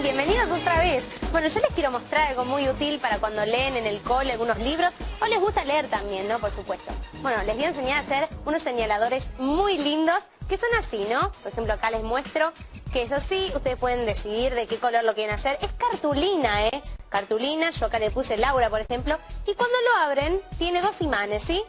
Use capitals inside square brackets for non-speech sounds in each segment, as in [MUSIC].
Bienvenidos otra vez. Bueno, yo les quiero mostrar algo muy útil para cuando leen en el cole algunos libros o les gusta leer también, ¿no? Por supuesto. Bueno, les voy a enseñar a hacer unos señaladores muy lindos que son así, ¿no? Por ejemplo, acá les muestro que es así, ustedes pueden decidir de qué color lo quieren hacer. Es cartulina, ¿eh? Cartulina, yo acá le puse Laura, por ejemplo, y cuando lo abren tiene dos imanes, ¿sí?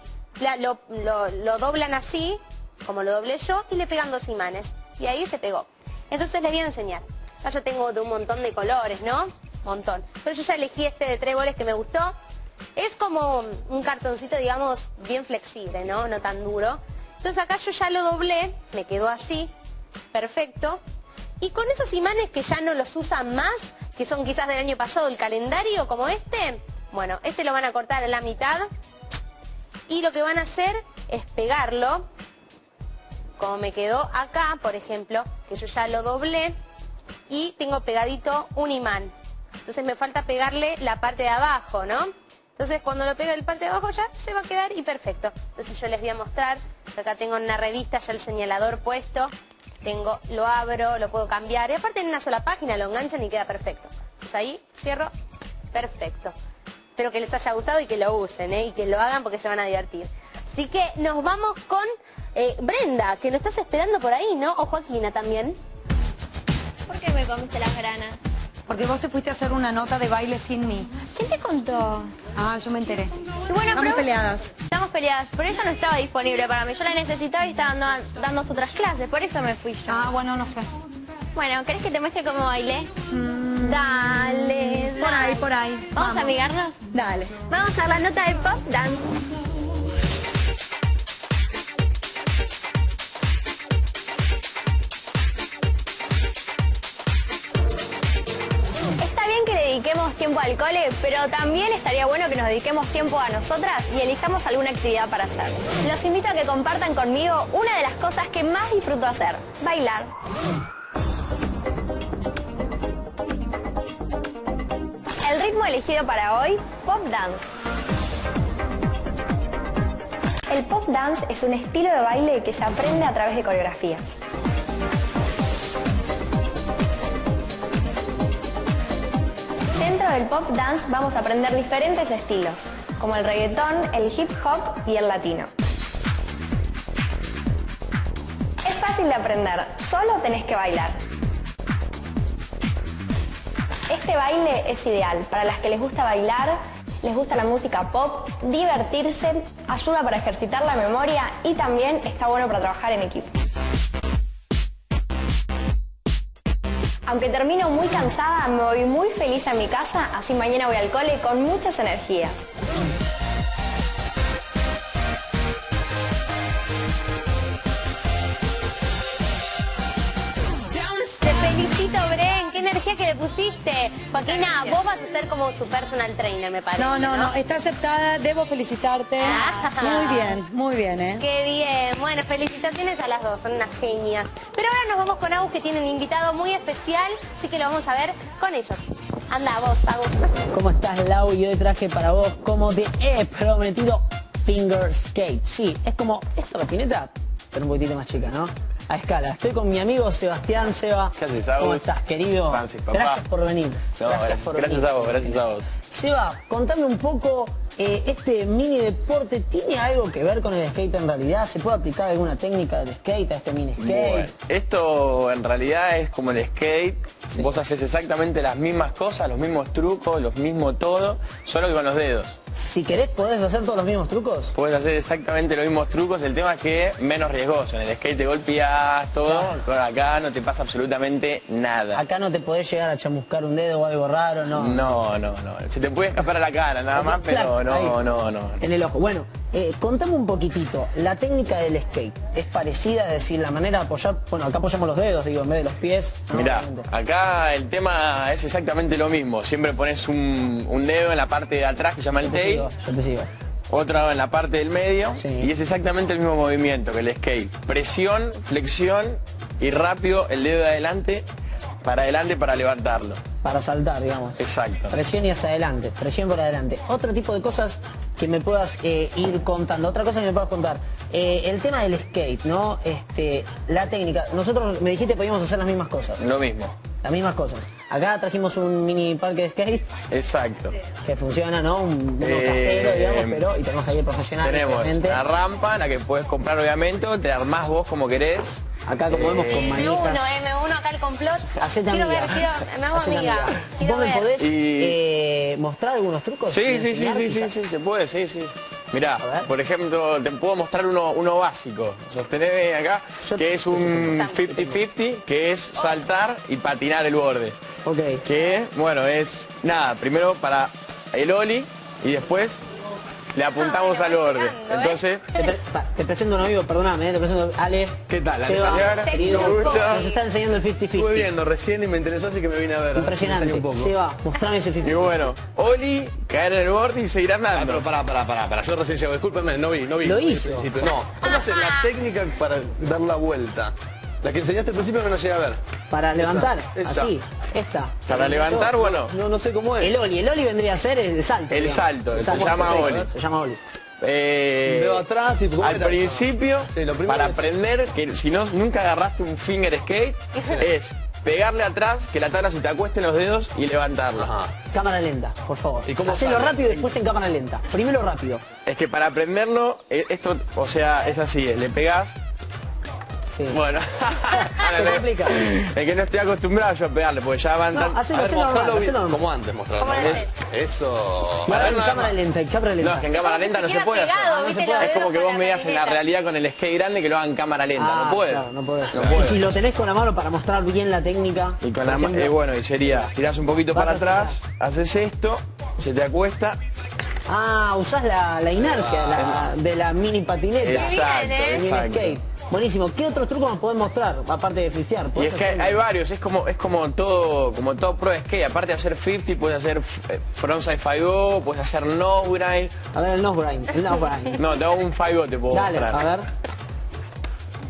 lo, lo doblan así, como lo doblé yo, y le pegan dos imanes. Y ahí se pegó. Entonces les voy a enseñar. Acá yo tengo de un montón de colores, ¿no? Montón. Pero yo ya elegí este de tréboles que me gustó. Es como un cartoncito, digamos, bien flexible, ¿no? No tan duro. Entonces acá yo ya lo doblé, me quedó así, perfecto. Y con esos imanes que ya no los usan más, que son quizás del año pasado, el calendario como este, bueno, este lo van a cortar en la mitad. Y lo que van a hacer es pegarlo, como me quedó acá, por ejemplo, que yo ya lo doblé y tengo pegadito un imán. Entonces me falta pegarle la parte de abajo, ¿no? Entonces cuando lo pegue el parte de abajo ya se va a quedar y perfecto. Entonces yo les voy a mostrar, acá tengo en una revista ya el señalador puesto, tengo, lo abro, lo puedo cambiar y aparte en una sola página lo enganchan y queda perfecto. Entonces ahí cierro, perfecto. Espero que les haya gustado y que lo usen ¿eh? y que lo hagan porque se van a divertir. Así que nos vamos con eh, Brenda, que lo estás esperando por ahí, ¿no? O Joaquina también. ¿Por qué me comiste las granas? Porque vos te fuiste a hacer una nota de baile sin mí. ¿Quién te contó? Ah, yo me enteré. bueno, Estamos peleadas. Estamos peleadas, pero ella no estaba disponible para mí. Yo la necesitaba y estaba dando, otras clases, por eso me fui yo. Ah, bueno, no sé. Bueno, ¿querés que te muestre cómo bailé? Mm. dale, Por ahí, por ahí. ¿Vamos, a amigarnos? Dale. Vamos a la nota de pop dance. Dediquemos tiempo al cole, pero también estaría bueno que nos dediquemos tiempo a nosotras y elijamos alguna actividad para hacer. Los invito a que compartan conmigo una de las cosas que más disfruto hacer, bailar. El ritmo elegido para hoy, pop dance. El pop dance es un estilo de baile que se aprende a través de coreografías. Del pop dance vamos a aprender diferentes estilos, como el reggaetón, el hip hop y el latino. Es fácil de aprender, solo tenés que bailar. Este baile es ideal para las que les gusta bailar, les gusta la música pop, divertirse, ayuda para ejercitar la memoria y también está bueno para trabajar en equipo. Aunque termino muy cansada, me voy muy feliz a mi casa, así mañana voy al cole con muchas energías. Energía que le pusiste. Joaquina, vos vas a ser como su personal trainer, me parece. No, no, no, está aceptada, debo felicitarte. Ah. Muy bien, muy bien, ¿eh? Qué bien. Bueno, felicitaciones a las dos, son unas genias. Pero ahora nos vamos con Agus, que tiene un invitado muy especial, así que lo vamos a ver con ellos. Anda, vos, Agus. ¿Cómo estás, Lau? Yo traje para vos como te he prometido Finger Skate. Sí, es como esta patineta, pero un poquitito más chica, ¿no? A escala. Estoy con mi amigo Sebastián Seba. ¿Qué haces, ¿Cómo estás, querido? Francis, papá. Gracias por venir. gracias, por gracias a vos, gracias a vos. Seba, contame un poco, eh, este mini deporte, ¿tiene algo que ver con el skate en realidad? ¿Se puede aplicar alguna técnica del skate a este mini skate? esto en realidad es como el skate. Vos haces exactamente las mismas cosas, los mismos trucos, los mismos todo, solo que con los dedos. Si querés, ¿podés hacer todos los mismos trucos? Puedes hacer exactamente los mismos trucos, el tema es que menos riesgoso. En el skate te golpeas todo, acá no te pasa absolutamente nada. Acá no te podés llegar a chamuscar un dedo o algo raro, ¿no? No, no, no. Se te puede escapar a la cara nada más, pero no, no, no. En el ojo. Bueno, eh, contame un poquitito, la técnica del skate, ¿es parecida? Es decir, la manera de apoyar, bueno, acá apoyamos los dedos, digo, en vez de los pies. Mira, acá el tema es exactamente lo mismo. Siempre pones un, dedo en la parte de atrás que se llama el tail. yo te sigo. Otro en la parte del medio. Y es exactamente el mismo movimiento que el skate. Presión, flexión y rápido el dedo de adelante para adelante para levantarlo. Para saltar, digamos. Exacto. Presión y hacia adelante, presión por adelante. Otro tipo de cosas que me puedas eh, ir contando, otra cosa que me puedas contar. Eh, el tema del skate, ¿no? Este, la técnica. Nosotros me dijiste que podíamos hacer las mismas cosas. Lo mismo. las mismas cosas. Acá trajimos un mini parque de skate Exacto. que funciona, ¿no? Un, uno Eh, casero, digamos, pero y tenemos ahí el profesional. Tenemos la rampa en la que puedes comprar obviamente, te armás vos como querés. Acá como vemos con Eh, Me manijas. uno, eh, me uno acá el complot. Hacete quiero amiga. ver, quiero, me hago Hacete amiga. amiga. Quiero ¿Vos me ver. podés Y- eh, mostrar algunos trucos? Sí, sí, sí, sí, sí, se puede, sí, sí. Mirá, por ejemplo, te puedo mostrar uno, uno básico. Sostener acá, Yo- que es un 50-50, que es saltar y patinar el borde. Ok. Que, bueno, es, nada, primero para el oli y después le apuntamos Ah, al borde. ¿eh? Entonces, Te, pre- pa- te presento un amigo, perdóname, eh, te presento Ale. ¿Qué tal, Ale? Seba, querido, nos está enseñando el 50-50. Estuve viendo recién y me interesó, así que me vine a ver. Impresionante. Un poco. Seba, mostrame ese 50-50. y bueno, oli, caer en el borde y seguir Ah, andando. pero pará, pará, pará, pará. Yo recién llego, discúlpenme, no vi, no vi. Lo hizo. No, ¿cómo hacer la técnica para dar la vuelta? La que enseñaste al principio que no llegué a ver. Para levantar, esa. así, esta. Para levantar, bueno, No, no sé cómo es. El Oli, el Oli vendría a ser el salto. El digamos. salto, se salto, llama Oli. Se llama Oli. Eh, Dedo atrás y ¿cómo al era? principio, Sí, lo primero para es- aprender que si no nunca agarraste un finger skate, [LAUGHS] es pegarle atrás, que la tabla se te acueste en los dedos y levantarlo. Ajá. Cámara lenta, por favor. ¿Y cómo Hacelo sale? rápido y después en cámara lenta. Primero rápido. Es que para aprenderlo, eh, esto, o sea, es así, le pegás. Sí. Bueno, [LAUGHS] Se complica. Es que no estoy acostumbrado yo a pegarle, porque ya van No, tan. hacelo, hacelo normal, como antes, mostrarlo. Eso. A en cámara no, lenta, en cámara lenta. No, es que en cámara lenta no se puede hacer. no Es como que vos la me digas en la realidad con el skate grande que lo hagan en cámara lenta. Ah, no puede. claro, no puede. No puede. Y si lo tenés con la mano para mostrar bien la técnica. Y con la ma- ejemplo- eh, bueno, y sería, tirás un poquito para atrás, haces esto, se te acuesta. Ah, usás la, la inercia de la, de la mini patineta. Exacto. El mini exacto. skate. Buenísimo. ¿Qué otros trucos nos podés mostrar? Aparte de fistear. Y ¿Podés es que hay, hacer- hay varios, es como es como todo como todo pro skate, aparte de hacer 50 puedes hacer eh, frontside 5 puedes hacer nose grind. A ver el nose grind. El nose grind. [LAUGHS] No, te hago un 5 te puedo Dale, mostrar. a ver.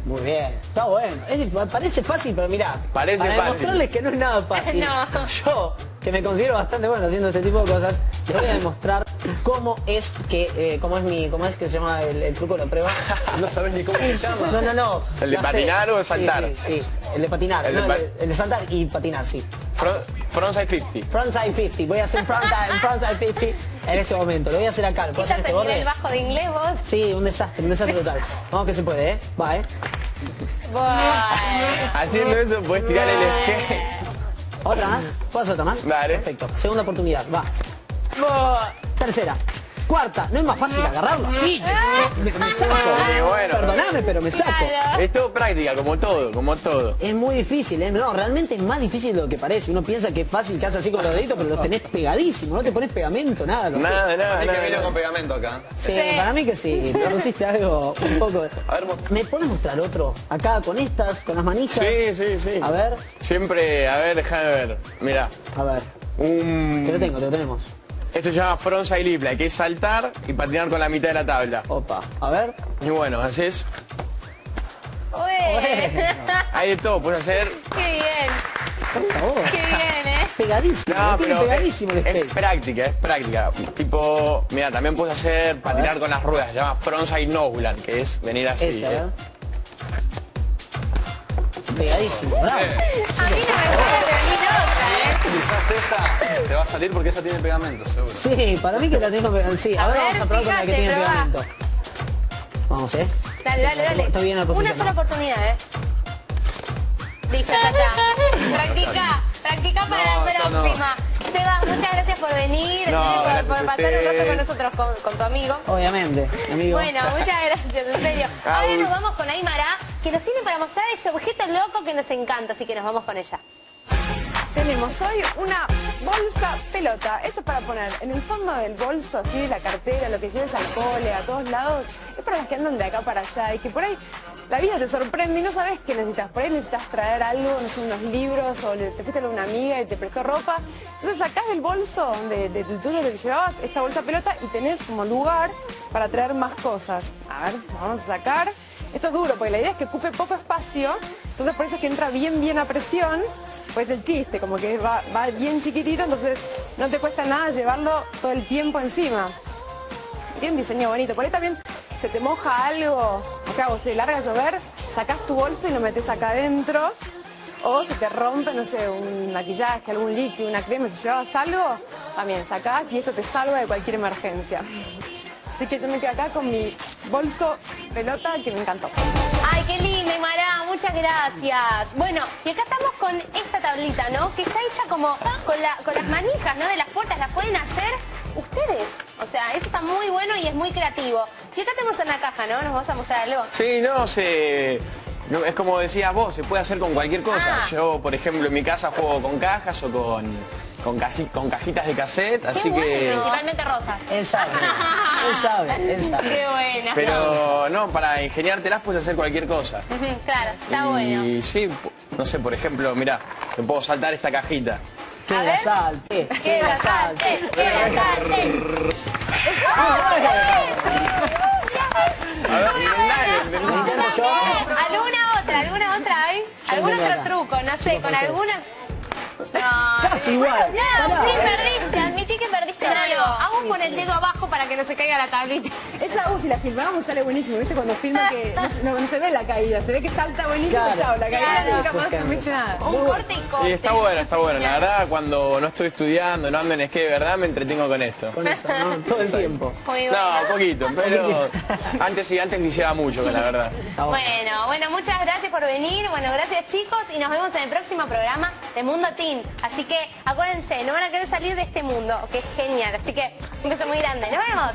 Muy bien, está bueno. Es- parece fácil, pero mirá. Parece para fácil. demostrarles que no es nada [LAUGHS] fácil. No. Yo, que me considero bastante bueno haciendo este tipo de cosas, les voy a demostrar cómo es que, eh, cómo es mi, cómo es que se llama el, el truco de la prueba. No sabes ni cómo se llama. No, no, no. ¿El de sé. patinar o de saltar? Sí, sí, el de patinar. El no, de el, pa- de, el de saltar y patinar, sí. Front- Frontside 50. Frontside 50. Voy a hacer frontside, frontside 50 en este momento. Lo voy a hacer acá. ¿Lo puedo ¿Estás hacer este el nivel borde? bajo de inglés vos? Sí, un desastre, un desastre total. Vamos que se puede, ¿eh? Va, ¿eh? Buah. Haciendo eso puedes tirar el skate. ¿Otra más? ¿Puedo hacer otra más? Dale. Perfecto. Segunda oportunidad, va. Tercera. Cuarta. ¿No es más fácil agarrarlo así? Me, me saco. Sí, bueno. Perdoname, pero me saco. Claro. Es todo práctica, como todo, como todo. Es muy difícil, ¿eh? No, realmente es más difícil de lo que parece. Uno piensa que es fácil, que haces así con los deditos, pero los tenés pegadísimos. No te pones pegamento, nada. lo Nada, nada, Hay que nada. con pegamento acá. Sí, Sí. para mí que sí. [LAUGHS] Te pusiste algo un poco... A ver, mo- ¿Me puedes mostrar otro? Acá con estas, con las manijas. Sí, sí, sí. A ver, Siempre, a ver, déjame ver. Mira, a ver. un... Te lo tengo, te lo tenemos. Esto se llama frontside lip, que es saltar y patinar con la mitad de la tabla. Opa, a ver. Y bueno, haces... Hay de todo, puedes hacer... Qué bien. Favor. Qué bien, ¿eh? Pegadísimo, No, pero pegadísimo el es, práctica, es práctica. Tipo, mira, también puedes hacer patinar con las ruedas, se llama frontside nobland, que es venir así. Ese, a ¿eh? Pegadísimo, bravo. A mí no me ¿eh? quizás esa te va a salir porque esa tiene pegamento, seguro. Sí, para mí que la tengo pegamento. Sí, A ahora ver, vamos a probar con la que tiene pegamento. Vamos, ¿eh? Dale, dale, dale. Bien Una sola ¿no? oportunidad, ¿eh? Listo, ya está. Practica, practica para No, la no, no. próxima. Seba, muchas gracias por venir, No, eh, por, por pasar un rato con nosotros, con, con tu amigo. Obviamente, amigo. Bueno, muchas gracias, en serio. Ahora nos vamos con Aymara, que nos tiene para mostrar ese objeto loco que nos encanta, así que nos vamos con ella. Tenemos hoy una bolsa pelota. Esto es para poner en el fondo del bolso, así de la cartera, lo que lleves al cole, a todos lados. Es para las que andan de acá para allá y que por ahí la vida te sorprende y no sabes qué necesitas. Por ahí necesitas traer algo, no sé, unos libros o te fuiste a una amiga y te prestó ropa. Entonces sacás del bolso de, de, tuyo lo que llevabas esta bolsa pelota y tenés como lugar para traer más cosas. A ver, vamos a sacar. Esto es duro porque la idea es que ocupe poco espacio, entonces por eso es que entra bien, bien a presión. Pues el chiste, como que va, va bien chiquitito, entonces no te cuesta nada llevarlo todo el tiempo encima. Tiene un diseño bonito. Por ahí también se te moja algo, o sea, o se larga a llover, sacás tu bolso y lo metes acá adentro. o se te rompe, no sé, un maquillaje, algún líquido, una crema, si llevabas algo, también sacás y esto te salva de cualquier emergencia. Así que yo me quedo acá con mi bolso pelota que me encantó. Ay, qué lindo, Mara, muchas gracias. Bueno, y acá estamos con esta tablita, ¿no? Que está hecha como con, la, con las manijas, ¿no? De las puertas, las pueden hacer ustedes. O sea, eso está muy bueno y es muy creativo. Y acá tenemos una caja, ¿no? ¿Nos vas a mostrar algo? Sí, no, se... no, es como decías vos, se puede hacer con cualquier cosa. Ah. Yo, por ejemplo, en mi casa juego con cajas o con, con, casi- con cajitas de cassette, así Qué que... Principalmente rosas. Él sabe. Él sabe, él sabe. Qué buena. Pero no, para ingeniártelas puedes hacer cualquier cosa. Claro, está y bueno. sí, po- no sé, por ejemplo, mirá, te puedo saltar esta cajita. Que A la salte. Que la salte, que la salte. ¿Alguna otra? ¿Alguna otra hay? ¿Algún otro truco? No sé, con alguna... No, Casi igual. No, sí, perdiste, admití que perdiste Claro, algo. hago con el dedo abajo para que no se caiga la tablita. Esa, uh, si la filmamos sale buenísimo, ¿viste? Cuando filma que no, se- no- se ve la caída, se ve que salta buenísimo, Claro. chao, la caída Claro. nunca nada. Un corte y corte. Sí, está bueno, está bueno. La verdad, cuando no estoy estudiando, no ando en skate, de verdad, me entretengo con esto. Con eso, ¿no? [LAUGHS] Todo el tiempo. Muy bueno. No, poquito, pero antes sí, antes quisiera mucho, la verdad. Bueno, bueno, muchas gracias por venir. Bueno, gracias chicos y nos vemos en el próximo programa de Mundo Teen. Así que acuérdense, no van a querer salir de este mundo, que es genial. Así que un beso muy grande. Nos vemos.